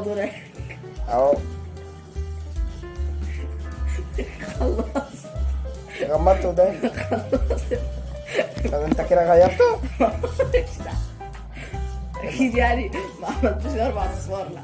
بدورك أهو. خلاص. غمضت وداني. خلاص. طب انت كده غيرته أكيد يعني ما عملتوش أربع اصفار لا